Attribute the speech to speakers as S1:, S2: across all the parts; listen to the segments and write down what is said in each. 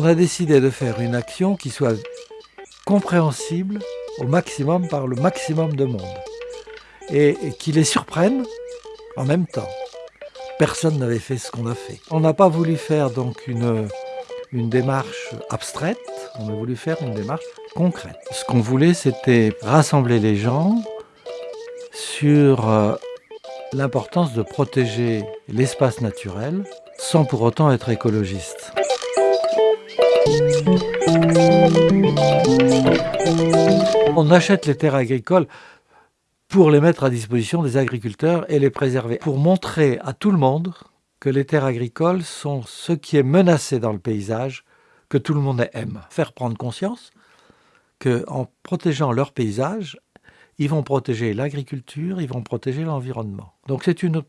S1: On a décidé de faire une action qui soit compréhensible au maximum par le maximum de monde et, qui les surprenne en même temps. Personne n'avait fait ce qu'on a fait. On n'a pas voulu faire donc une, démarche abstraite, on a voulu faire une démarche concrète. Ce qu'on voulait, c'était rassembler les gens sur euh, l'importance de protéger l'espace naturel sans pour autant être écologiste. On achète les terres agricoles pour les mettre à disposition des agriculteurs et les préserver, pour montrer à tout le monde que les terres agricoles sont ce qui est menacé dans le paysage, que tout le monde aime. Faire prendre conscience qu'en protégeant leur paysage, ils vont protéger l'agriculture, ils vont protéger l'environnement. Donc c'est une,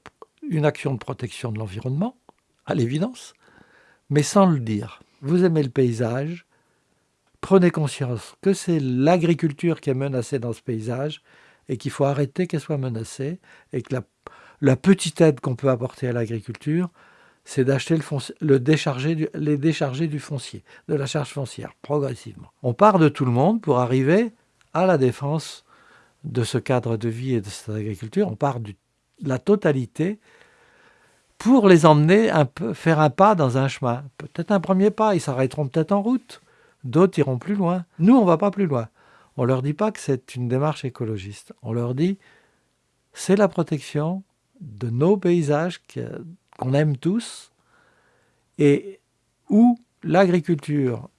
S1: une action de protection de l'environnement, à l'évidence, mais sans le dire. Vous aimez le paysage, prenez conscience que c'est l'agriculture qui est menacée dans ce paysage et qu'il faut arrêter qu'elle soit menacée et que la, petite aide qu'on peut apporter à l'agriculture, c'est d'acheter le, décharger les décharger du foncier, de la charge foncière, progressivement. On part de tout le monde pour arriver à la défense de ce cadre de vie et de cette agriculture. On part de la totalité pour les emmener faire un pas dans un chemin. Peut-être un premier pas, ils s'arrêteront peut-être en route. D'autres iront plus loin. Nous, on ne va pas plus loin. On ne leur dit pas que c'est une démarche écologiste. On leur dit c'est la protection de nos paysages qu'on aime tous et où l'agriculture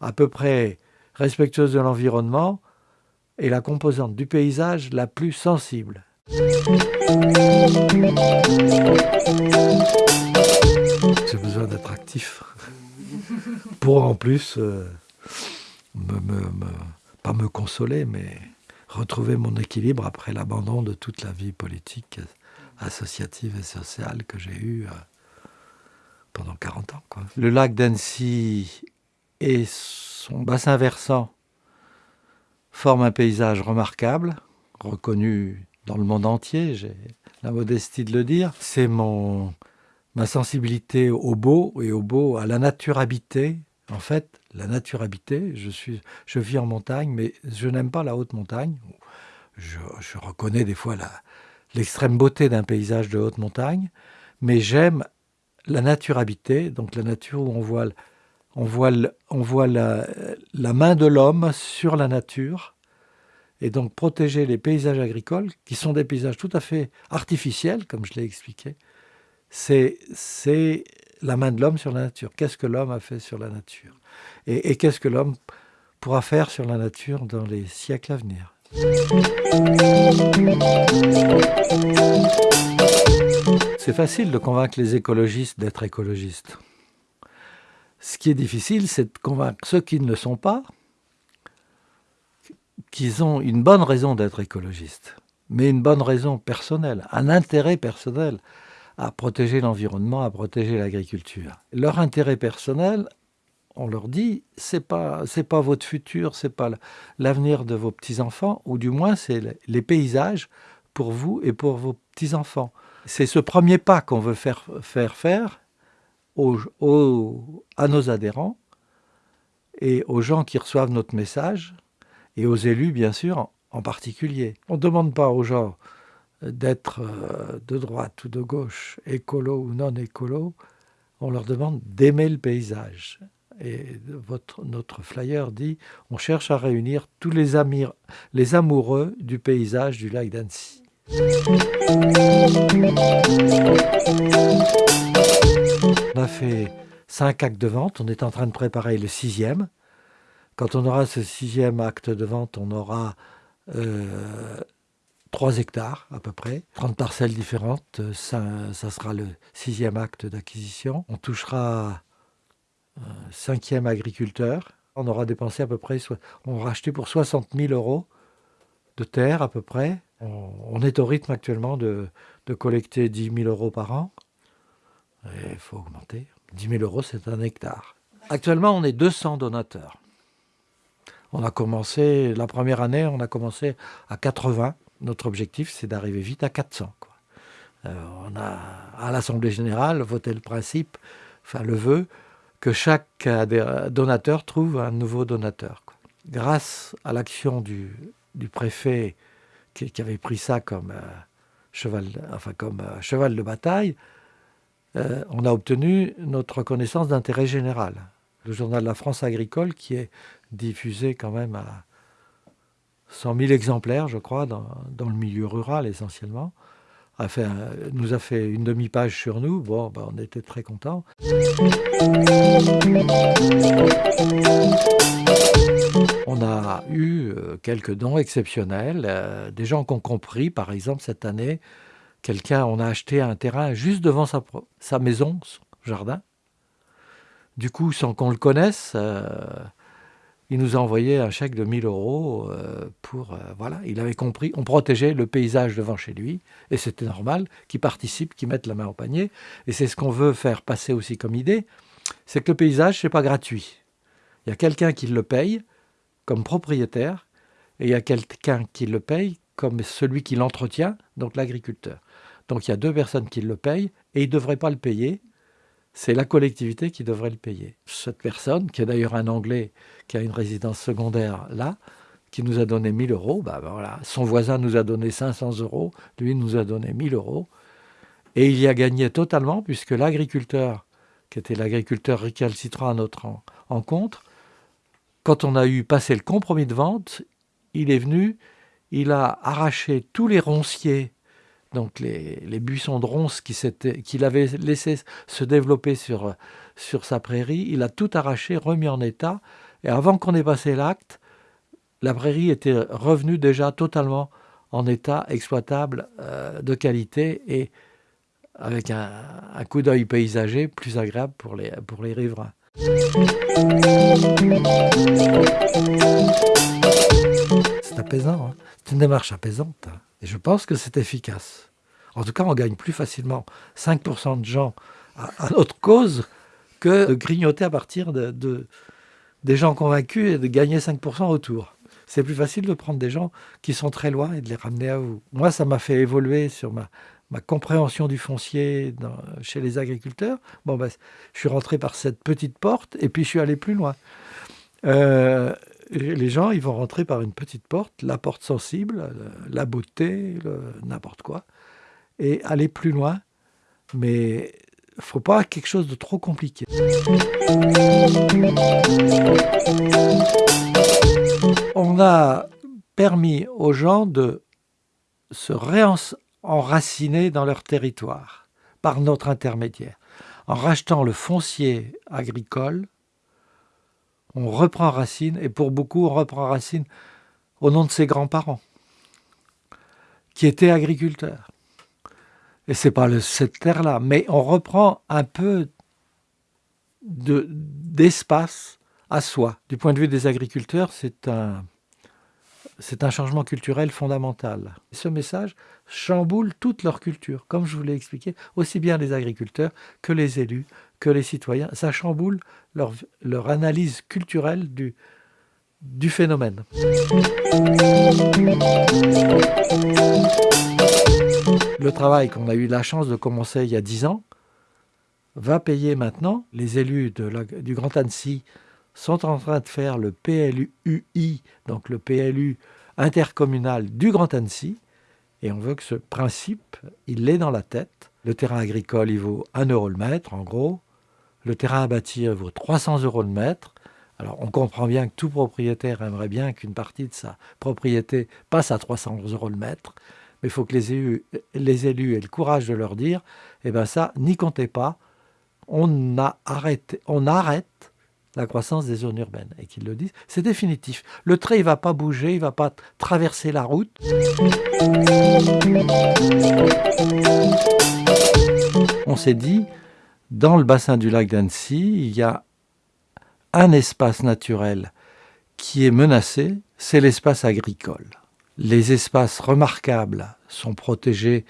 S1: à peu près respectueuse de l'environnement est la composante du paysage la plus sensible. J'ai besoin d'être actif pour en plus euh, pas me consoler, mais retrouver mon équilibre après l'abandon de toute la vie politique, associative et sociale que j'ai eue euh, pendant 40 ans. Le lac d'Annecy et son bassin versant forment un paysage remarquable, reconnu dans le monde entier, j'ai la modestie de le dire. C'est mon ma sensibilité au beau et au beau, à la nature habitée. En fait, la nature habitée, je, suis, je vis en montagne, mais je n'aime pas la haute montagne. Je, reconnais des fois l'extrême beauté d'un paysage de haute montagne, mais j'aime la nature habitée, donc la nature où on voit, on voit, on voit la main de l'homme sur la nature, et donc protéger les paysages agricoles, qui sont des paysages tout à fait artificiels, comme je l'ai expliqué, c'est la main de l'homme sur la nature. Qu'est-ce que l'homme a fait sur la nature? Et, qu'est-ce que l'homme pourra faire sur la nature dans les siècles à venir? C'est facile de convaincre les écologistes d'être écologistes. Ce qui est difficile, c'est de convaincre ceux qui ne le sont pas qu'ils ont une bonne raison d'être écologistes, mais une bonne raison personnelle, un intérêt personnel à protéger l'environnement, à protéger l'agriculture. Leur intérêt personnel, on leur dit, c'est pas pas votre futur, c'est pas l'avenir de vos petits enfants, ou du moins c'est les paysages pour vous et pour vos petits enfants. C'est ce premier pas qu'on veut faire faire faire à nos adhérents et aux gens qui reçoivent notre message et aux élus bien sûr en particulier. On ne demande pas aux gens d'être euh, de droite ou de gauche, écolo ou non écolo, on leur demande d'aimer le paysage. Et notre flyer dit on cherche à réunir tous les, amis, les amoureux du paysage du lac d'Annecy. On a fait cinq actes de vente, on est en train de préparer le sixième. Quand on aura ce sixième acte de vente, on aura euh, 3 hectares à peu près, 30 parcelles différentes, ça, ça sera le sixième acte d'acquisition. On touchera un cinquième agriculteur. On aura dépensé à peu près, on aura acheté pour 60 000 euros de terre à peu près. On, est au rythme actuellement de, de, collecter 10 000 euros par an. Il faut augmenter. 10 000 euros, c'est un hectare. Actuellement, on est 200 donateurs. On a commencé, la première année, on a commencé à 80 notre objectif, c'est d'arriver vite à 400. Euh, on a, à l'Assemblée générale, voté le principe, enfin le vœu, que chaque donateur trouve un nouveau donateur. Grâce à l'action du, préfet qui, avait pris ça comme, cheval, enfin, comme cheval de bataille, on a obtenu notre reconnaissance d'intérêt général. Le journal La France agricole, qui est diffusé quand même à 100 000 exemplaires, je crois, dans, le milieu rural essentiellement, a fait nous a fait une demi-page sur nous. Bon, ben, on était très contents. On a eu euh, quelques dons exceptionnels, euh, des gens qui ont compris, par exemple, cette année, quelqu'un, on a acheté un terrain juste devant sa, maison, son jardin. Du coup, sans qu'on le connaisse, euh, il nous a envoyé un chèque de 1000 euros euh, pour... Euh, voilà, il avait compris, on protégeait le paysage devant chez lui, et c'était normal qu'il participe, qu'il mette la main au panier. Et c'est ce qu'on veut faire passer aussi comme idée, c'est que le paysage, c'est pas gratuit. Il y a quelqu'un qui le paye comme propriétaire, et il y a quelqu'un qui le paye comme celui qui l'entretient, donc l'agriculteur. Donc il y a deux personnes qui le payent, et il ne devrait pas le payer, c'est la collectivité qui devrait le payer. Cette personne, qui est d'ailleurs un Anglais qui a une résidence secondaire là, qui nous a donné 1000 euros, bah, bah, voilà. son voisin nous a donné 500 euros, lui nous a donné 1000 euros, et il y a gagné totalement puisque l'agriculteur, qui était l'agriculteur récalcitrant à notre encontre, quand on a eu passé le compromis de vente, il est venu, il a arraché tous les ronciers donc les, buissons de ronces qu'il avait laissé se développer sur, sa prairie, il a tout arraché, remis en état, et avant qu'on ait passé l'acte, la prairie était revenue déjà totalement en état exploitable euh, de qualité et avec un, coup d'œil paysager plus agréable pour les, pour riverains. C'est apaisant, hein. c'est une démarche apaisante. Et je pense que c'est efficace. En tout cas, on gagne plus facilement 5% de gens à, notre cause que de grignoter à partir de, des gens convaincus et de gagner 5% autour. C'est plus facile de prendre des gens qui sont très loin et de les ramener à vous. Moi, ça m'a fait évoluer sur ma, ma compréhension du foncier chez les agriculteurs. Bon, ben, je suis rentré par cette petite porte et puis je suis allé plus loin. Euh, les gens, ils vont rentrer par une petite porte, la porte sensible, la beauté, n'importe quoi, et aller plus loin. Mais il ne faut pas quelque chose de trop compliqué. On a permis aux gens de se réenraciner dans leur territoire par notre intermédiaire. En rachetant le foncier agricole, on reprend racine, et pour beaucoup, on reprend racine au nom de ses grands-parents, qui étaient agriculteurs. Et c'est pas cette terre-là, mais on reprend un peu d'espace à soi. Du point de vue des agriculteurs, c'est un, c'est un changement culturel fondamental. Ce message chamboule toute leur culture, comme je vous l'ai expliqué, aussi bien les agriculteurs que les élus, que les citoyens. Ça chamboule leur, analyse culturelle du, phénomène. Le travail qu'on a eu la chance de commencer il y a dix ans va payer maintenant. Les élus du Grand Annecy sont en train de faire le PLUI, donc le PLU intercommunal du Grand Annecy, et on veut que ce principe, il l'ait dans la tête. Le terrain agricole, il vaut 1 euro le mètre, en gros. Le terrain à bâtir vaut 300 euros le mètre. Alors on comprend bien que tout propriétaire aimerait bien qu'une partie de sa propriété passe à 300 euros le mètre mais il faut que les élus, aient le courage de leur dire, eh bien ça, n'y comptez pas, on, on arrête la croissance des zones urbaines. Et qu'ils le disent, c'est définitif. Le trait, il ne va pas bouger, il ne va pas traverser la route. On s'est dit, dans le bassin du lac d'Annecy, il y a un espace naturel qui est menacé, c'est l'espace agricole. Les espaces remarquables sont protégés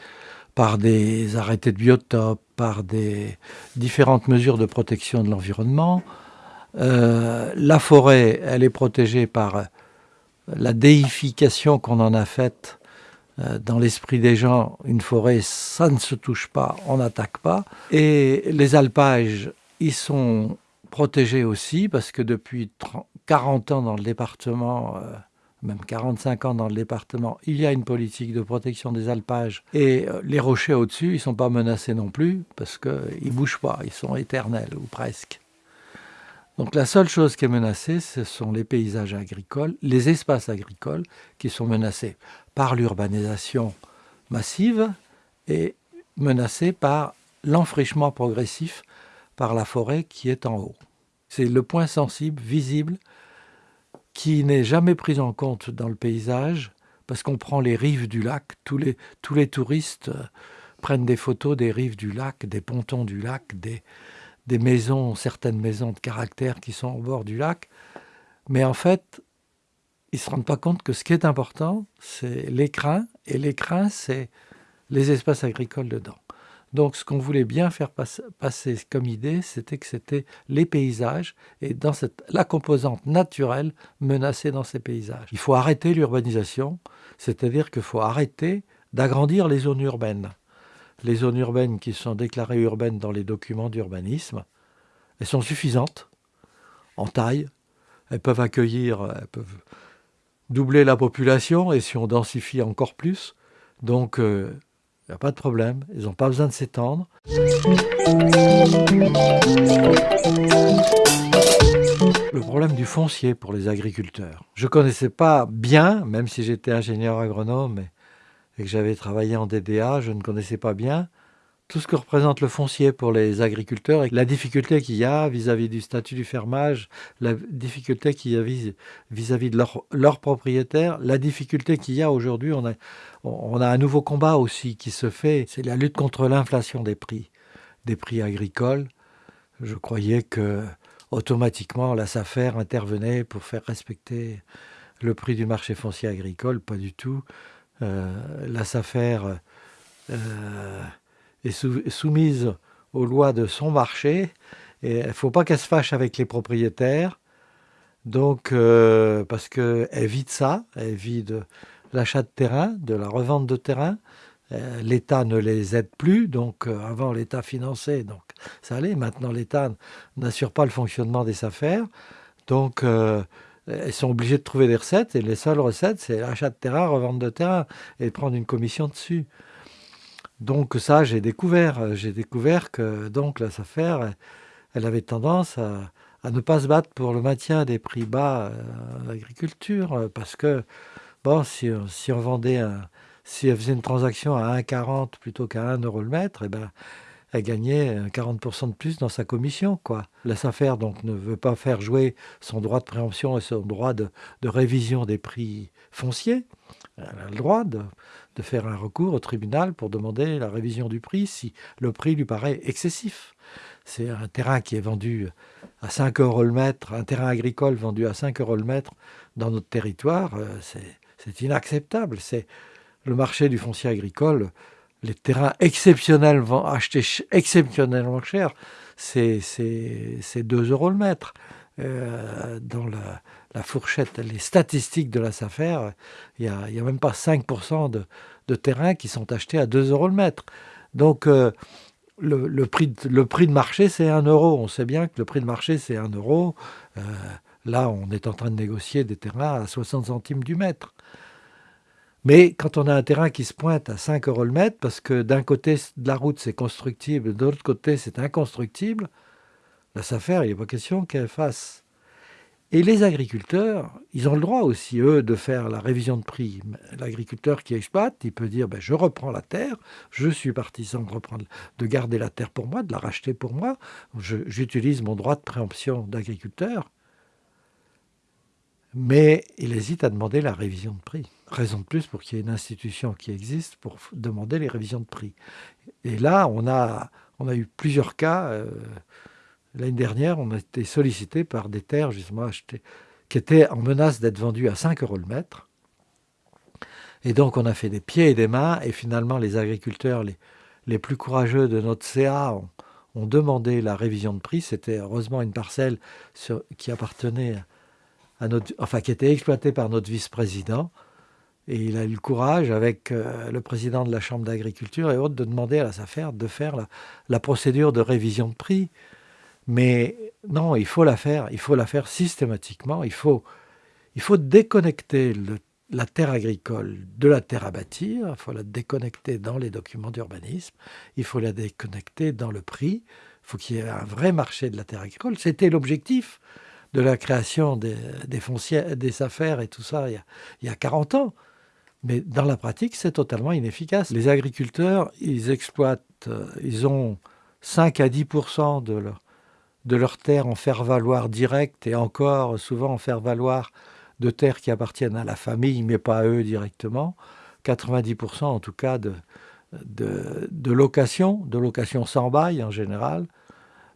S1: par des arrêtés de biotope, par des différentes mesures de protection de l'environnement. Euh, la forêt, elle est protégée par la déification qu'on en a faite dans l'esprit des gens. Une forêt, ça ne se touche pas, on n'attaque pas. Et les alpages, ils sont protégé aussi parce que depuis 40 ans dans le département, euh, même 45 ans dans le département, il y a une politique de protection des alpages. Et euh, les rochers au-dessus, ils ne sont pas menacés non plus parce qu'ils ne bougent pas, ils sont éternels ou presque. Donc la seule chose qui est menacée, ce sont les paysages agricoles, les espaces agricoles qui sont menacés par l'urbanisation massive et menacés par l'enfrichement progressif par la forêt qui est en haut. C'est le point sensible, visible, qui n'est jamais pris en compte dans le paysage, parce qu'on prend les rives du lac, tous les, tous les touristes euh, prennent des photos des rives du lac, des pontons du lac, des, des maisons, certaines maisons de caractère qui sont au bord du lac, mais en fait, ils ne se rendent pas compte que ce qui est important, c'est l'écrin, et l'écrin, c'est les espaces agricoles dedans. Donc ce qu'on voulait bien faire passer comme idée, c'était que c'était les paysages et la composante naturelle menacée dans ces paysages. Il faut arrêter l'urbanisation, c'est-à-dire qu'il faut arrêter d'agrandir les zones urbaines. Les zones urbaines qui sont déclarées urbaines dans les documents d'urbanisme, elles sont suffisantes en taille, elles peuvent accueillir, elles peuvent doubler la population et si on densifie encore plus. Donc euh, il n'y a pas de problème, ils n'ont pas besoin de s'étendre. Le problème du foncier pour les agriculteurs. Je ne connaissais pas bien, même si j'étais ingénieur agronome et que j'avais travaillé en DDA, je ne connaissais pas bien tout ce que représente le foncier pour les agriculteurs et la difficulté qu'il y a vis-à-vis du statut du fermage, la difficulté qu'il y a vis-à-vis de leurs leur propriétaires, la difficulté qu'il y a aujourd'hui. On a, un nouveau combat aussi qui se fait, c'est la lutte contre l'inflation des prix, des prix agricoles. Je croyais que automatiquement la SAFER intervenait pour faire respecter le prix du marché foncier agricole, pas du tout. Euh, la SAFER euh, est soumise aux lois de son marché. Et il ne faut pas qu'elle se fâche avec les propriétaires. Donc, euh, parce qu'elle vit de ça, elle vit de l'achat de terrain, de la revente de terrain. Euh, L'État ne les aide plus, donc euh, avant l'État finançait, donc ça allait. Maintenant, l'État n'assure pas le fonctionnement des affaires. Donc, elles sont obligées de trouver des recettes, et les seules recettes, c'est l'achat de terrain, revente de terrain, et prendre une commission dessus. Donc ça, j'ai découvert, euh, j'ai découvert que donc la SAFER, elle avait tendance à, ne pas se battre pour le maintien des prix bas en euh, agriculture, euh, parce que bon, si, on vendait si elle faisait une transaction à 1,40 plutôt qu'à 1 euro le mètre, eh ben, elle gagnait 40% de plus dans sa commission. Quoi. La SAFER donc, ne veut pas faire jouer son droit de préemption et son droit de révision des prix fonciers. Elle a le droit de, de faire un recours au tribunal pour demander la révision du prix si le prix lui paraît excessif. C'est un terrain qui est vendu à 5 euros le mètre, un terrain agricole vendu à 5 euros le mètre dans notre territoire, euh, c'est inacceptable. C'est le marché du foncier agricole, les terrains exceptionnels vont acheter exceptionnellement cher, c'est 2 euros le mètre. Euh, dans la, la fourchette, les statistiques de la SAFER, il n'y a, même pas 5% de, de terrains qui sont achetés à 2 euros le mètre. Donc, euh, le, prix de, le prix de marché, c'est 1 euro. On sait bien que le prix de marché, c'est 1 euro. Euh, là, on est en train de négocier des terrains à 60 centimes du mètre. Mais quand on a un terrain qui se pointe à 5 euros le mètre, parce que d'un côté de la route c'est constructible, de l'autre côté c'est inconstructible, la SAFER, il n'est pas question qu'elle fasse et les agriculteurs, ils ont le droit aussi, eux, de faire la révision de prix. L'agriculteur qui exploite, il peut dire ben, je reprends la terre, je suis partisan de, reprendre, de garder la terre pour moi, de la racheter pour moi, j'utilise mon droit de préemption d'agriculteur. Mais il hésite à demander la révision de prix. Raison de plus pour qu'il y ait une institution qui existe pour demander les révisions de prix. Et là, on a, eu plusieurs cas. Euh, L'année dernière, on a été sollicité par des terres justement achetées, qui étaient en menace d'être vendues à 5 euros le mètre. Et donc on a fait des pieds et des mains, et finalement les agriculteurs les, plus courageux de notre CA ont, demandé la révision de prix. C'était heureusement une parcelle qui appartenait à notre, enfin qui était exploitée par notre vice-président. Et il a eu le courage, avec euh, le président de la Chambre d'agriculture et autres, de demander à la SAFER de faire la procédure de révision de prix. Mais non, il faut la faire, il faut la faire systématiquement. Il faut, il faut déconnecter la terre agricole de la terre à bâtir, il faut la déconnecter dans les documents d'urbanisme, il faut la déconnecter dans le prix, il faut qu'il y ait un vrai marché de la terre agricole. C'était l'objectif de la création des, des, des affaires et tout ça il y, a, il y a 40 ans. Mais dans la pratique, c'est totalement inefficace. Les agriculteurs, ils exploitent, euh, ils ont 5 à 10% de leur, de leur terre en faire valoir direct et encore souvent en faire valoir de terres qui appartiennent à la famille, mais pas à eux directement. 90% en tout cas de, de, de, location, de location sans bail en général,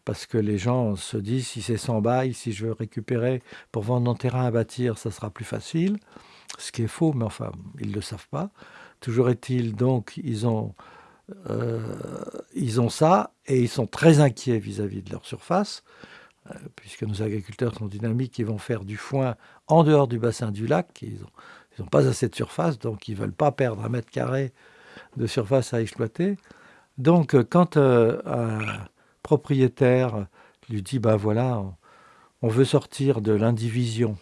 S1: parce que les gens se disent si c'est sans bail, si je veux récupérer pour vendre mon terrain à bâtir, ça sera plus facile ce qui est faux, mais enfin, ils ne le savent pas. Toujours est-il, donc, ils ont, euh, ils ont ça et ils sont très inquiets vis-à-vis de leur surface, euh, puisque nos agriculteurs sont dynamiques, ils vont faire du foin en dehors du bassin du lac, ils n'ont pas assez de surface, donc ils ne veulent pas perdre un mètre carré de surface à exploiter. Donc, euh, quand un propriétaire lui dit, ben voilà, on veut sortir de l'indivision,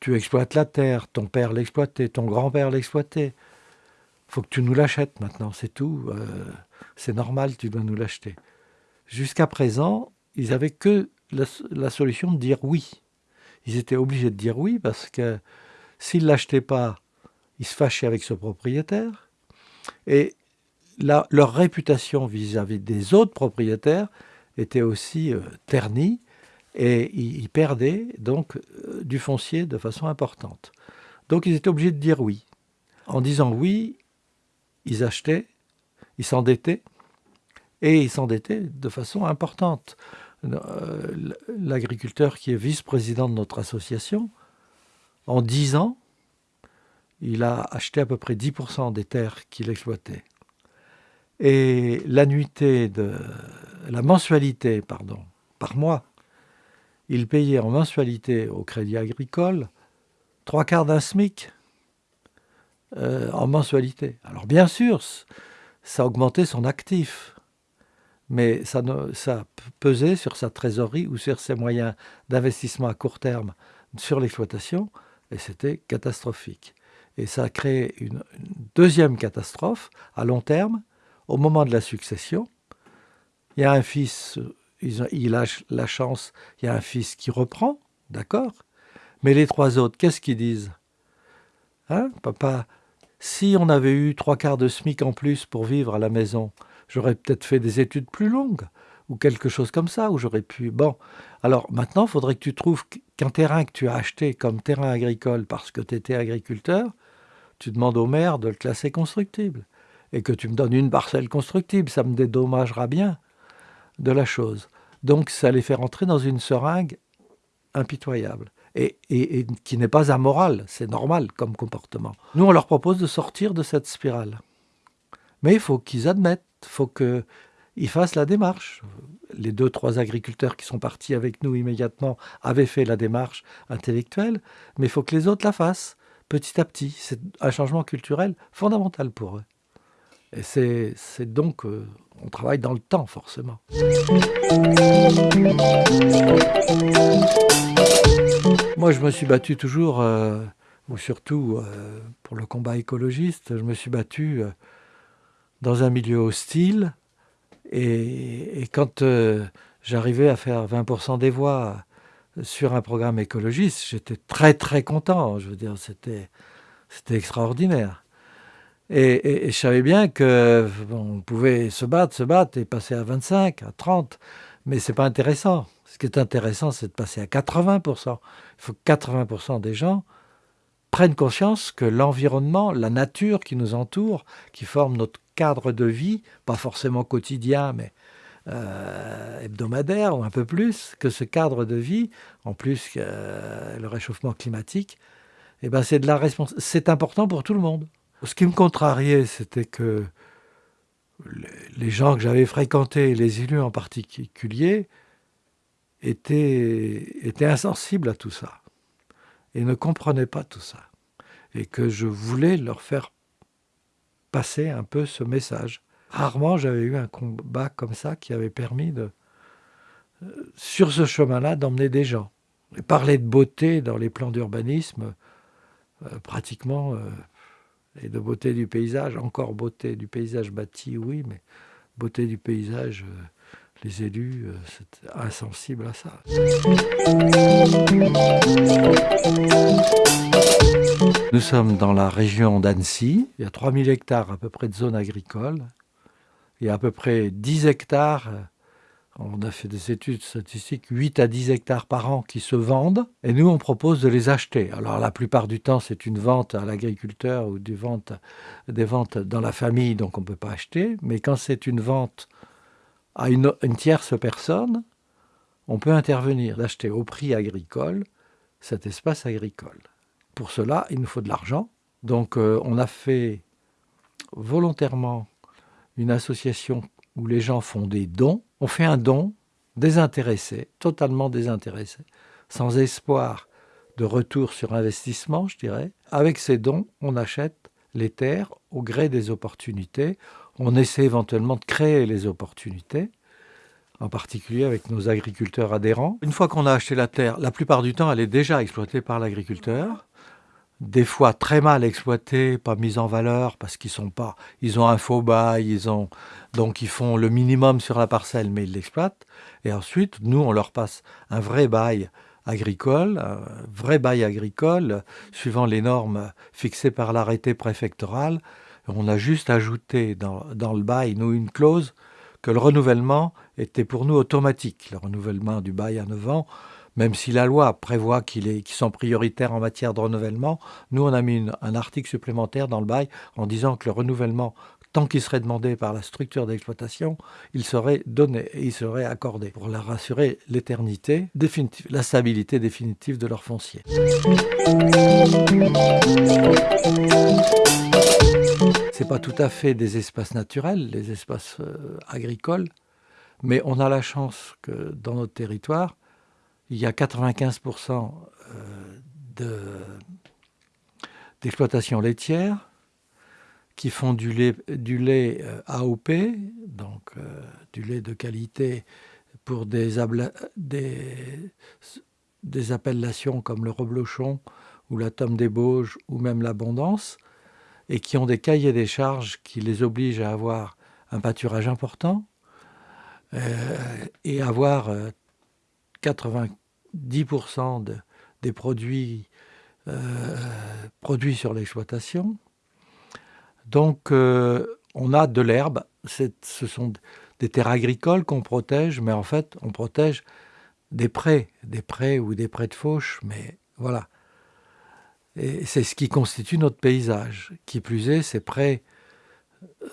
S1: tu exploites la terre, ton père l'exploitait, ton grand-père l'exploitait. Faut que tu nous l'achètes maintenant, c'est tout. Euh, c'est normal, tu dois nous l'acheter. Jusqu'à présent, ils n'avaient que la, solution de dire oui. Ils étaient obligés de dire oui parce que s'ils ne l'achetaient pas, ils se fâchaient avec ce propriétaire. Et leur réputation vis-à-vis des autres propriétaires était aussi euh, ternie et ils perdaient donc euh, du foncier de façon importante. Donc ils étaient obligés de dire oui. En disant oui, ils achetaient, ils s'endettaient, et ils s'endettaient de façon importante. Euh, l'agriculteur qui est vice-président de notre association, en 10 ans, il a acheté à peu près 10% des terres qu'il exploitait. Et l'annuité de la mensualité, pardon, par mois il payait en mensualité au Crédit Agricole trois quarts d'un SMIC euh, en mensualité. Alors bien sûr, ça augmentait son actif, mais ça, ça pesait sur sa trésorerie ou sur ses moyens d'investissement à court terme sur l'exploitation, et c'était catastrophique. Et ça a créé une, deuxième catastrophe à long terme, au moment de la succession. Il y a un fils il a la chance, il y a un fils qui reprend, d'accord? Mais les trois autres, qu'est-ce qu'ils disent? Hein, papa Si on avait eu trois quarts de SMIC en plus pour vivre à la maison, j'aurais peut-être fait des études plus longues, ou quelque chose comme ça, où j'aurais pu... Bon, alors maintenant, il faudrait que tu trouves qu'un terrain que tu as acheté comme terrain agricole parce que tu étais agriculteur, tu demandes au maire de le classer constructible. Et que tu me donnes une parcelle constructible, ça me dédommagera bien de la chose. Donc ça les fait rentrer dans une seringue impitoyable et, qui n'est pas amoral, c'est normal comme comportement. Nous, on leur propose de sortir de cette spirale. Mais il faut qu'ils admettent, il faut qu'ils fassent la démarche. Les deux, trois agriculteurs qui sont partis avec nous immédiatement avaient fait la démarche intellectuelle, mais il faut que les autres la fassent petit à petit. C'est un changement culturel fondamental pour eux. Et c'est donc, euh, on travaille dans le temps forcément. Moi, je me suis battu toujours, euh, ou surtout euh, pour le combat écologiste, je me suis battu dans un milieu hostile. Et, et quand j'arrivais à faire 20% des voix sur un programme écologiste, j'étais très très content. Je veux dire, c'était extraordinaire. Et, je savais bien qu'on pouvait se battre, se battre et passer à 25, à 30, mais ce n'est pas intéressant. Ce qui est intéressant, c'est de passer à 80%. Il faut que 80% des gens prennent conscience que l'environnement, la nature qui nous entoure, qui forme notre cadre de vie, pas forcément quotidien, mais euh, hebdomadaire ou un peu plus, que ce cadre de vie, en plus que euh, le réchauffement climatique, eh ben c'est de la c'est important pour tout le monde. Ce qui me contrariait, c'était que les gens que j'avais fréquentés, les élus en particulier, étaient, étaient insensibles à tout ça et ne comprenaient pas tout ça. Et que je voulais leur faire passer un peu ce message. Rarement j'avais eu un combat comme ça qui avait permis de, sur ce chemin-là, d'emmener des gens. Et parler de beauté dans les plans d'urbanisme, pratiquement, et de beauté du paysage, encore beauté du paysage bâti, oui, mais beauté du paysage, les élus, c'est insensible à ça. Nous sommes dans la région d'Annecy. Il y a 3000 hectares à peu près de zones agricoles. Il y a à peu près 10 hectares, on a fait des études statistiques, 8 à 10 hectares par an qui se vendent. Et nous, on propose de les acheter. Alors la plupart du temps, c'est une vente à l'agriculteur ou des ventes, des ventes dans la famille, donc on ne peut pas acheter. Mais quand c'est une vente à une, tierce personne, on peut intervenir, d'acheter au prix agricole cet espace agricole. Pour cela, il nous faut de l'argent. Donc euh, on a fait volontairement une association où les gens font des dons. On fait un don désintéressé, totalement désintéressé, sans espoir de retour sur investissement, je dirais. Avec ces dons, on achète les terres au gré des opportunités. On essaie éventuellement de créer les opportunités, en particulier avec nos agriculteurs adhérents. Une fois qu'on a acheté la terre, la plupart du temps, elle est déjà exploitée par l'agriculteur des fois très mal exploités, pas mis en valeur parce qu'ils sont pas, ils ont un faux bail, ils ont donc ils font le minimum sur la parcelle, mais ils l'exploitent. Et ensuite, nous, on leur passe un vrai bail agricole, un vrai bail agricole, suivant les normes fixées par l'arrêté préfectoral. On a juste ajouté dans, le bail, nous, une clause que le renouvellement était pour nous automatique. Le renouvellement du bail à 9 ans, même si la loi prévoit qu'ils sont prioritaires en matière de renouvellement, nous on a mis un article supplémentaire dans le bail en disant que le renouvellement, tant qu'il serait demandé par la structure d'exploitation, il serait donné et il serait accordé pour leur assurer l'éternité la stabilité définitive de leur foncier. C'est pas tout à fait des espaces naturels, les espaces euh, agricoles, mais on a la chance que dans notre territoire, il y a 95% euh, d'exploitation laitière qui font du lait, lait euh, AOP, donc du lait de qualité pour des, des, des, appellations comme le reblochon ou la tome des Bauges ou même l'abondance, et qui ont des cahiers des charges qui les obligent à avoir un pâturage important et avoir 90% des produits euh, produits sur l'exploitation. Donc euh, on a de l'herbe, ce sont des terres agricoles qu'on protège, mais en fait on protège des prés, des prés ou des prés de fauche, mais voilà. Et c'est ce qui constitue notre paysage. Qui plus est, ces prés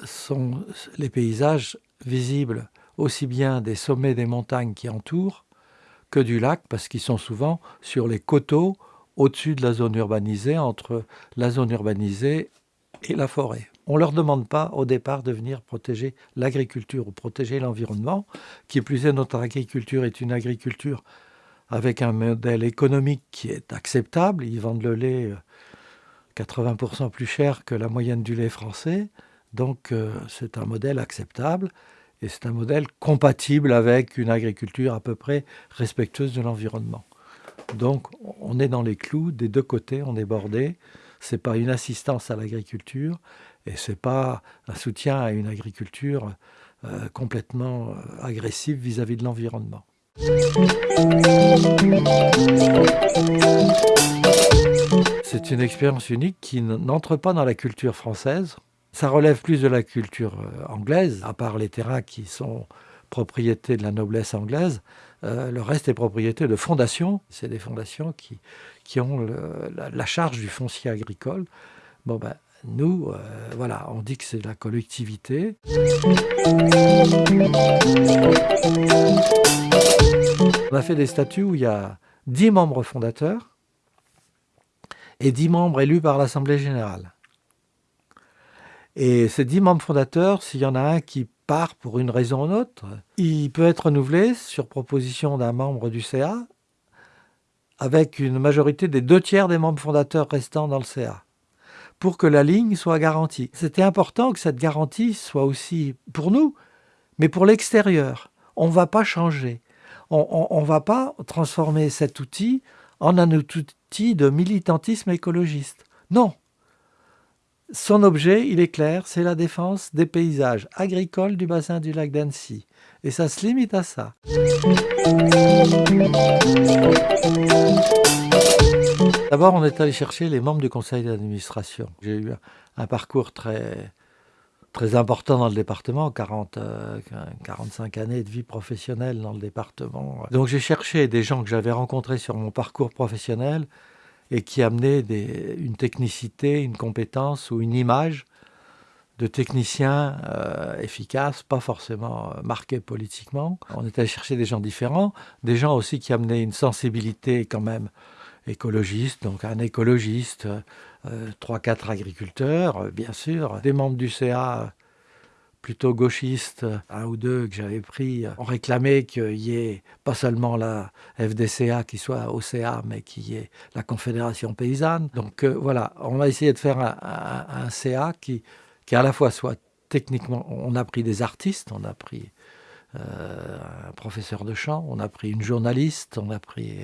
S1: sont les paysages visibles aussi bien des sommets des montagnes qui entourent que du lac, parce qu'ils sont souvent sur les coteaux au-dessus de la zone urbanisée, entre la zone urbanisée et la forêt. On ne leur demande pas au départ de venir protéger l'agriculture ou protéger l'environnement. Qui plus est, notre agriculture est une agriculture avec un modèle économique qui est acceptable. Ils vendent le lait 80% euh, plus cher que la moyenne du lait français. Donc euh, c'est un modèle acceptable. Et c'est un modèle compatible avec une agriculture à peu près respectueuse de l'environnement. Donc on est dans les clous des deux côtés, on est bordé. Ce n'est pas une assistance à l'agriculture et ce n'est pas un soutien à une agriculture euh, complètement agressive vis-à-vis de l'environnement. C'est une expérience unique qui n'entre pas dans la culture française. Ça relève plus de la culture euh, anglaise, à part les terrains qui sont propriété de la noblesse anglaise. Euh, le reste est propriété de fondations. C'est des fondations qui, qui ont la, charge du foncier agricole. Bon ben, nous, euh, voilà, on dit que c'est la collectivité. On a fait des statuts où il y a 10 membres fondateurs et 10 membres élus par l'Assemblée générale. Et ces dix membres fondateurs, s'il y en a un qui part pour une raison ou une autre, il peut être renouvelé sur proposition d'un membre du CA avec une majorité des deux tiers des membres fondateurs restants dans le CA pour que la ligne soit garantie. C'était important que cette garantie soit aussi pour nous, mais pour l'extérieur. On ne va pas changer. on ne va pas transformer cet outil en un outil de militantisme écologiste. Non. Son objet, il est clair, c'est la défense des paysages agricoles du bassin du lac d'Annecy. Et ça se limite à ça. D'abord, on est allé chercher les membres du conseil d'administration. J'ai eu un parcours très, très important dans le département, 40, 45 euh, années de vie professionnelle dans le département. Donc j'ai cherché des gens que j'avais rencontrés sur mon parcours professionnel et qui amenaient une technicité, une compétence ou une image de techniciens euh, efficaces, pas forcément euh, marqués politiquement. On était allé chercher des gens différents, des gens aussi qui amenaient une sensibilité quand même écologiste, donc un écologiste, euh, trois, quatre agriculteurs, euh, bien sûr, des membres du CA plutôt gauchistes, un ou deux que j'avais pris, ont réclamé qu'il y ait pas seulement la FDCA qui soit au CA, mais qu'il y ait la Confédération paysanne. Donc euh, voilà, on a essayé de faire un, CA qui, qui à la fois soit techniquement, on a pris des artistes, on a pris un professeur de chant, on a pris une journaliste, on a pris,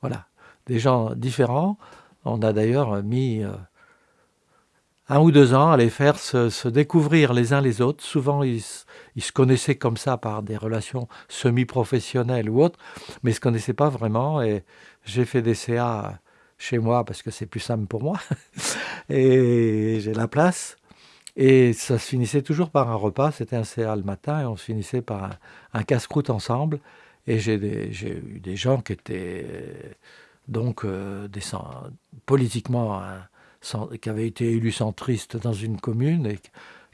S1: voilà, des gens différents. On a d'ailleurs mis euh, un ou deux ans à les faire se, découvrir les uns les autres. Souvent, ils, se connaissaient comme ça par des relations semi-professionnelles ou autres, mais ils ne se connaissaient pas vraiment. Et j'ai fait des CA chez moi parce que c'est plus simple pour moi. et j'ai la place. Et ça se finissait toujours par un repas. C'était un CA le matin et on se finissait par un, un casse-croûte ensemble. Et j'ai eu des gens qui étaient donc euh, politiquement, qui avait été élu centriste dans une commune et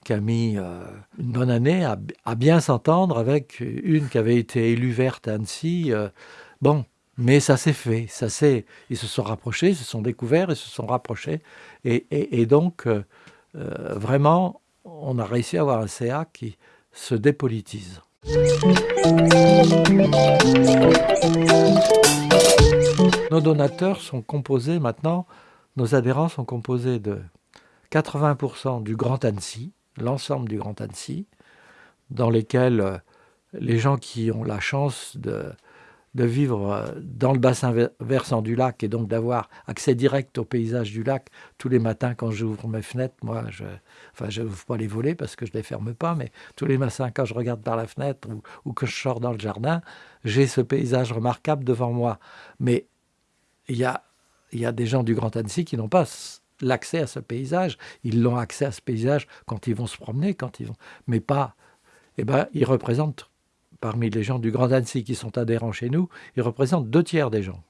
S1: qui a mis euh, une bonne année à, bien s'entendre avec une qui avait été élue verte à Annecy. Euh, bon, mais ça s'est fait, ça s'est, ils se sont rapprochés, se sont découverts, ils se sont rapprochés. Et, donc, vraiment, on a réussi à avoir un CA qui se dépolitise. Nos donateurs sont composés maintenant, nos adhérents sont composés de 80% du Grand Annecy, l'ensemble du Grand Annecy, dans lesquels euh, les gens qui ont la chance de, vivre euh, dans le bassin versant du lac et donc d'avoir accès direct au paysage du lac tous les matins quand j'ouvre mes fenêtres. Moi, je enfin, je n'ouvre pas les volets parce que je ne les ferme pas, mais tous les matins quand je regarde par la fenêtre ou, ou que je sors dans le jardin, j'ai ce paysage remarquable devant moi. Il y a, y a des gens du Grand Annecy qui n'ont pas l'accès à ce paysage. Ils l'ont accès à ce paysage quand ils vont se promener, quand ils vont, mais pas. Eh ben, ils représentent parmi les gens du Grand Annecy qui sont adhérents chez nous, ils représentent deux tiers des gens.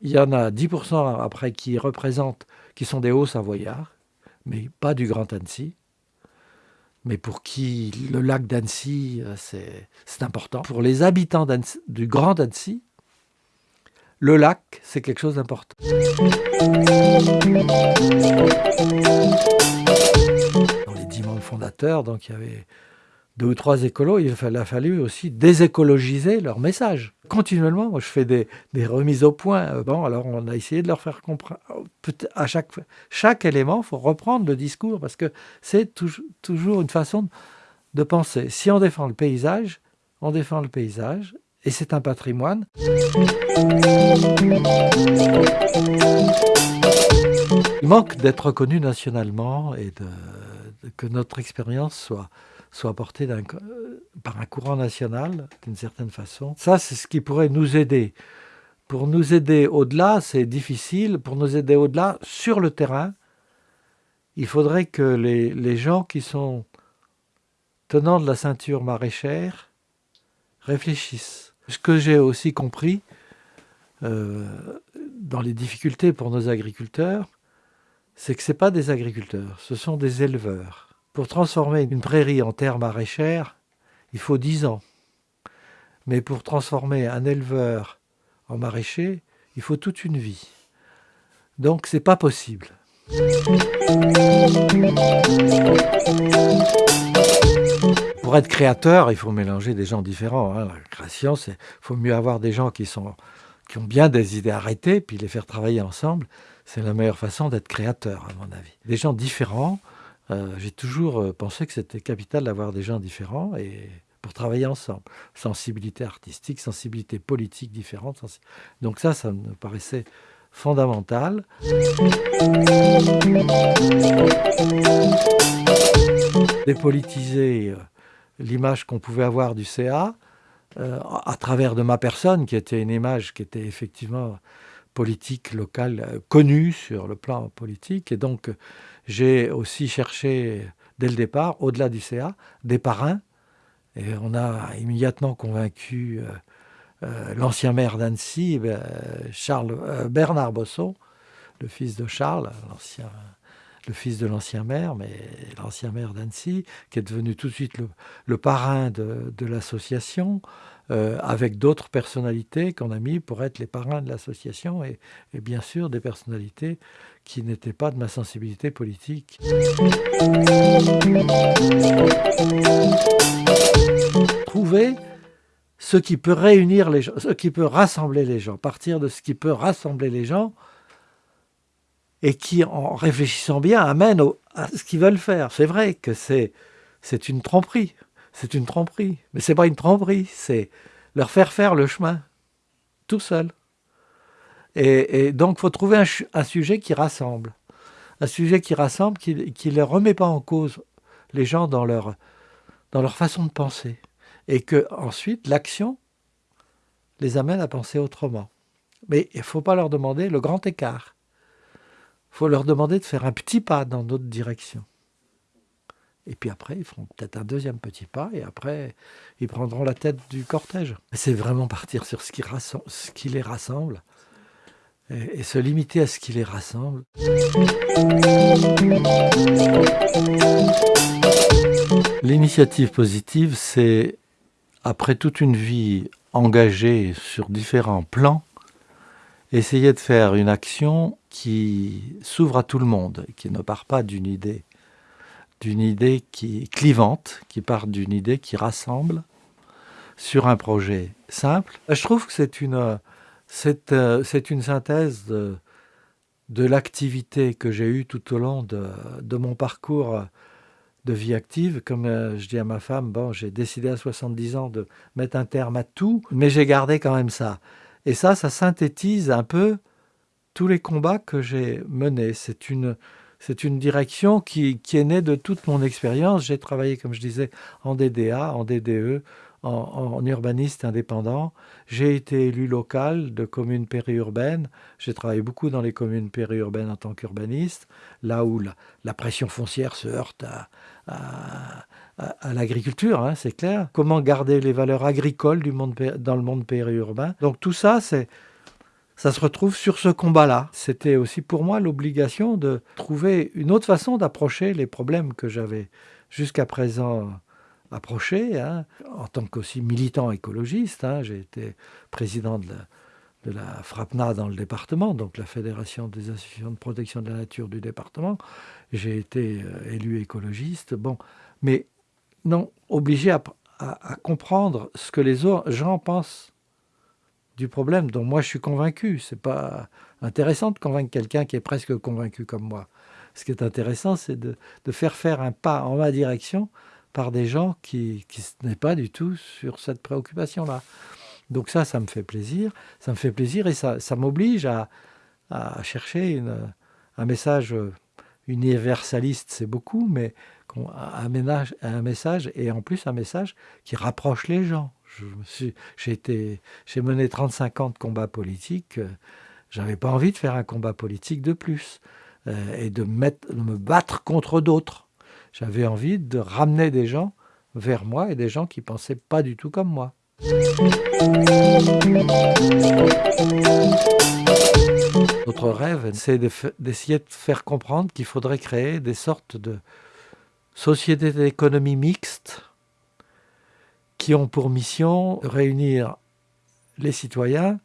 S1: Il y en a 10% après qui représentent, qui sont des hauts savoyards, mais pas du Grand Annecy. Mais pour qui le lac d'Annecy, euh, c'est important. Pour les habitants du Grand Annecy, le lac, c'est quelque chose d'important. Dans les dix fondateurs, donc il y avait deux ou trois écolos, il a fallu aussi désécologiser leur message. Continuellement, moi je fais des, remises au point. Euh, bon, alors on a essayé de leur faire comprendre. À chaque, chaque élément, il faut reprendre le discours parce que c'est toujours une façon de penser. Si on défend le paysage, on défend le paysage et c'est un patrimoine. Il manque d'être reconnu nationalement et que notre expérience soit soit porté par un courant national, d'une certaine façon. Ça, c'est ce qui pourrait nous aider. Pour nous aider au-delà, c'est difficile. Pour nous aider au-delà, sur le terrain, il faudrait que les, gens qui sont tenants de la ceinture maraîchère réfléchissent. Ce que j'ai aussi compris euh, dans les difficultés pour nos agriculteurs, c'est que ce pas des agriculteurs, ce sont des éleveurs. Pour transformer une prairie en terre maraîchère, il faut 10 ans. Mais pour transformer un éleveur en maraîcher, il faut toute une vie. Donc c'est pas possible. Pour être créateur, il faut mélanger des gens différents. Hein. La création, c'est faut mieux avoir des gens qui sont qui ont bien des idées arrêtées, puis les faire travailler ensemble. C'est la meilleure façon d'être créateur, à mon avis. Des gens différents, euh, j'ai toujours euh, pensé que c'était capital d'avoir des gens différents et pour travailler ensemble. Sensibilité artistique, sensibilité politique différente. Donc ça, ça me paraissait fondamental. Dépolitiser euh, l'image qu'on pouvait avoir du CA euh, à travers de ma personne, qui était une image qui était effectivement politique locale, euh, connue sur le plan politique. Et donc, j'ai aussi cherché, dès le départ, au-delà du CA, des parrains. Et on a immédiatement convaincu l'ancien maire d'Annecy, Charles Bernard Bossot, le fils de Charles, l'ancien le fils de l'ancien maire, mais l'ancien maire d'Annecy, qui est devenu tout de suite le, parrain de, l'association, euh, avec d'autres personnalités qu'on a mis pour être les parrains de l'association, et, bien sûr des personnalités qui n'étaient pas de ma sensibilité politique. Trouver ce qui peut réunir les gens, ce qui peut rassembler les gens, partir de ce qui peut rassembler les gens, et qui, en réfléchissant bien, amène à ce qu'ils veulent faire. C'est vrai que c'est, une tromperie, c'est une tromperie, mais c'est pas une tromperie, c'est leur faire faire le chemin, tout seul. Et, donc, il faut trouver un, sujet qui rassemble, un sujet qui rassemble, qui ne remet pas en cause les gens dans leur, dans leur façon de penser, et que ensuite l'action les amène à penser autrement. Mais il ne faut pas leur demander le grand écart faut leur demander de faire un petit pas dans notre direction. Et puis après, ils feront peut-être un deuxième petit pas, et après, ils prendront la tête du cortège. C'est vraiment partir sur ce qui, les rassemble, et, se limiter à ce qui les rassemble. L'initiative positive, c'est, après toute une vie engagée sur différents plans, essayer de faire une action qui s'ouvre à tout le monde, qui ne part pas d'une idée, d'une idée qui clivante, qui part d'une idée qui rassemble sur un projet simple. Je trouve que c'est une, euh, c'est une synthèse de, de l'activité que j'ai eue tout au long de, de, mon parcours de vie active. Comme euh, je dis à ma femme, bon, j'ai décidé à 70 ans de mettre un terme à tout, mais j'ai gardé quand même ça. Et ça, ça synthétise un peu tous les combats que j'ai menés. C'est une, c'est une direction qui, qui, est née de toute mon expérience. J'ai travaillé, comme je disais, en DDA, en DDE, en, urbaniste indépendant. J'ai été élu local de communes périurbaines. J'ai travaillé beaucoup dans les communes périurbaines en tant qu'urbaniste, là où la, pression foncière se heurte à, l'agriculture, hein, c'est clair. Comment garder les valeurs agricoles dans le monde périurbain. Donc tout ça, ça se retrouve sur ce combat-là. C'était aussi pour moi l'obligation de trouver une autre façon d'approcher les problèmes que j'avais jusqu'à présent approchés. Hein. En tant qu'aussi militant écologiste, hein, j'ai été président de la, FRAPNA dans le département, donc la Fédération des associations de protection de la nature du département. J'ai été euh, élu écologiste. Bon, mais non, obligé à, comprendre ce que les gens pensent du problème dont moi je suis convaincu. C'est pas intéressant de convaincre quelqu'un qui est presque convaincu comme moi. Ce qui est intéressant, c'est de, faire faire un pas en ma direction par des gens qui, qui n'est pas du tout sur cette préoccupation-là. Donc ça, ça me fait plaisir. Ça me fait plaisir et ça, m'oblige à, chercher un message universaliste, c'est beaucoup, mais un, message et en plus un message qui rapproche les gens. J'ai mené 35 ans de combat politique, euh, j'avais pas envie de faire un combat politique de plus euh, et de me battre contre d'autres. J'avais envie de ramener des gens vers moi et des gens qui pensaient pas du tout comme moi. Notre rêve, c'est d'essayer de faire comprendre qu'il faudrait créer des sortes de sociétés d'économie mixte qui ont pour mission de réunir les citoyens,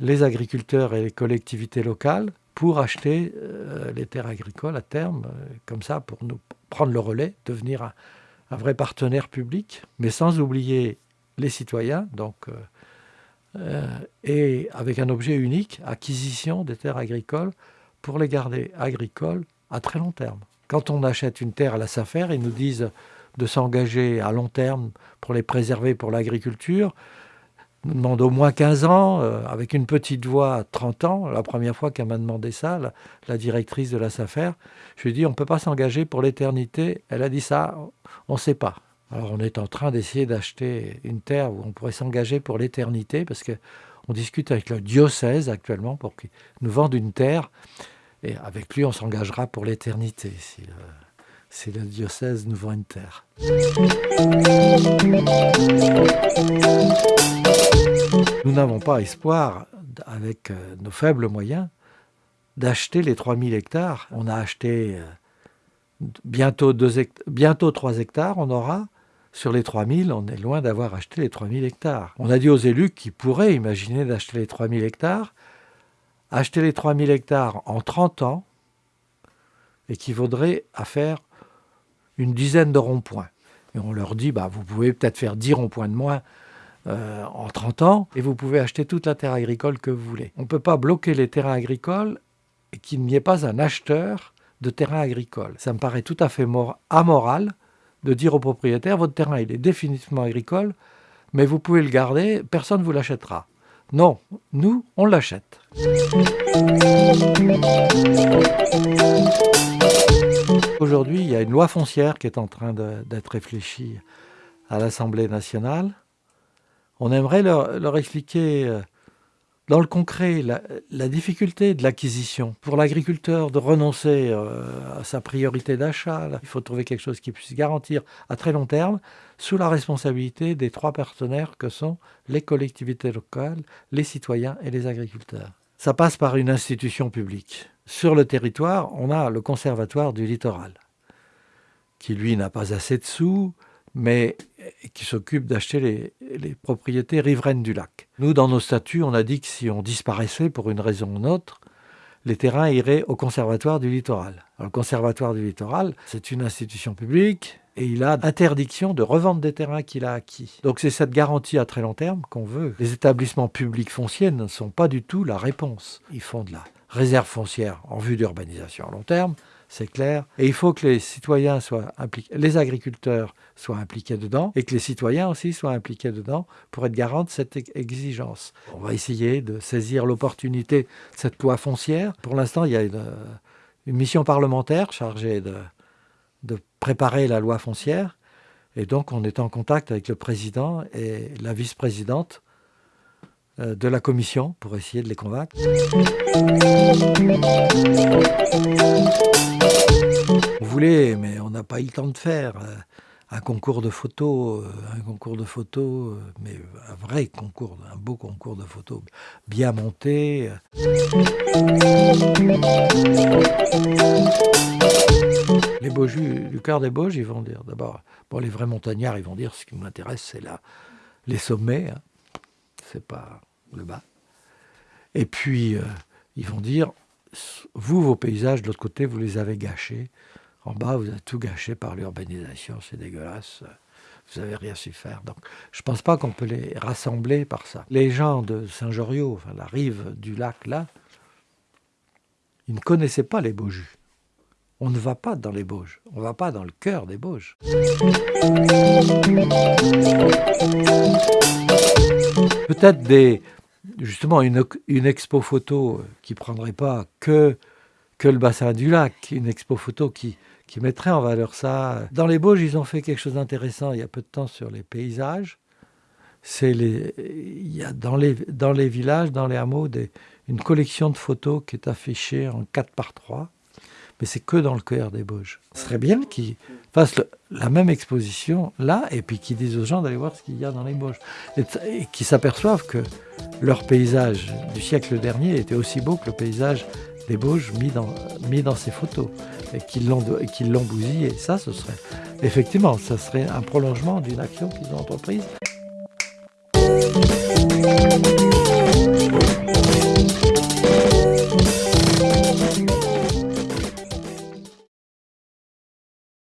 S1: les agriculteurs et les collectivités locales pour acheter euh, les terres agricoles à terme, euh, comme ça, pour nous prendre le relais, devenir un, vrai partenaire public, mais sans oublier les citoyens, donc, euh, et avec un objet unique, acquisition des terres agricoles pour les garder agricoles à très long terme. Quand on achète une terre à la SAFER, ils nous disent de s'engager à long terme pour les préserver pour l'agriculture, nous demande au moins 15 ans, euh, avec une petite voix 30 ans. La première fois qu'elle m'a demandé ça, la, directrice de la SAFER, je lui ai dit on ne peut pas s'engager pour l'éternité. Elle a dit ça, on ne sait pas. Alors on est en train d'essayer d'acheter une terre où on pourrait s'engager pour l'éternité, parce qu'on discute avec le diocèse actuellement pour qu'il nous vende une terre, et avec lui on s'engagera pour l'éternité si le, diocèse nous vend une terre. Nous n'avons pas espoir, avec euh, nos faibles moyens, d'acheter les 3000 hectares. On a acheté euh, bientôt, bientôt 3 hectares, on aura. Sur les 3000, on est loin d'avoir acheté les 3000 hectares. On a dit aux élus qu'ils pourraient imaginer d'acheter les 3000 hectares. Acheter les 3000 hectares en 30 ans équivaudrait à faire une dizaine de ronds-points. Et on leur dit, bah, vous pouvez peut-être faire 10 ronds-points de moins euh, en 30 ans et vous pouvez acheter toute la terre agricole que vous voulez. On ne peut pas bloquer les terrains agricoles et qu'il n'y ait pas un acheteur de terrain agricole. Ça me paraît tout à fait amoral de dire au propriétaire votre terrain est définitivement agricole, mais vous pouvez le garder, personne ne vous l'achètera. Non, nous, on l'achète. Aujourd'hui, il y a une loi foncière qui est en train d'être réfléchie à l'Assemblée nationale on aimerait leur, expliquer euh, dans le concret la, difficulté de l'acquisition. Pour l'agriculteur de renoncer euh, à sa priorité d'achat, il faut trouver quelque chose qui puisse garantir à très long terme sous la responsabilité des trois partenaires que sont les collectivités locales, les citoyens et les agriculteurs. Ça passe par une institution publique. Sur le territoire, on a le conservatoire du littoral, qui lui n'a pas assez de sous, mais qui s'occupe d'acheter les, propriétés riveraines du lac. Nous, dans nos statuts, on a dit que si on disparaissait pour une raison ou une autre, les terrains iraient au Conservatoire du littoral. le Conservatoire du littoral, c'est une institution publique et il a interdiction de revendre des terrains qu'il a acquis. Donc c'est cette garantie à très long terme qu'on veut. Les établissements publics fonciers ne sont pas du tout la réponse. Ils font de la réserve foncière en vue d'urbanisation à long terme, c'est clair. Et il faut que les citoyens soient impliqués, les agriculteurs soient impliqués dedans, et que les citoyens aussi soient impliqués dedans pour être garants de cette exigence. On va essayer de saisir l'opportunité de cette loi foncière. Pour l'instant, il y a une, mission parlementaire chargée de, préparer la loi foncière. Et donc, on est en contact avec le président et la vice-présidente de la commission pour essayer de les convaincre. On voulait, mais on n'a pas eu le temps de faire euh, un concours de photos, euh, un concours de photos, mais un vrai concours, un beau concours de photos, bien monté. Les Beaujus, du cœur des Bauges, ils vont dire d'abord, bon, les vrais montagnards, ils vont dire ce qui m'intéresse, c'est là les sommets. Hein pas le bas. Et puis, euh, ils vont dire, vous, vos paysages, de l'autre côté, vous les avez gâchés. En bas, vous avez tout gâché par l'urbanisation, c'est dégueulasse. Vous n'avez rien su faire. Donc, je ne pense pas qu'on peut les rassembler par ça. Les gens de Saint-Joriot, enfin, la rive du lac, là, ils ne connaissaient pas les Beaujus. On ne va pas dans les Bauges, on ne va pas dans le cœur des Bauges. Peut-être des, justement une, expo photo qui prendrait pas que, le bassin du lac, une expo photo qui, mettrait en valeur ça. Dans les Bauges, ils ont fait quelque chose d'intéressant il y a peu de temps sur les paysages. C'est les, il y a dans les, villages, dans les hameaux, une collection de photos qui est affichée en 4 par 3 mais c'est que dans le cœur des Bauges. Ce serait bien qu'ils fassent la même exposition là, et puis qu'ils disent aux gens d'aller voir ce qu'il y a dans les Bauges. Et, qu'ils s'aperçoivent que leur paysage du siècle dernier était aussi beau que le paysage des Bauges mis dans, ces photos, et qu'ils l'ont qu bousillé. Ça, ce serait effectivement, ça serait un prolongement d'une action qu'ils ont entreprise.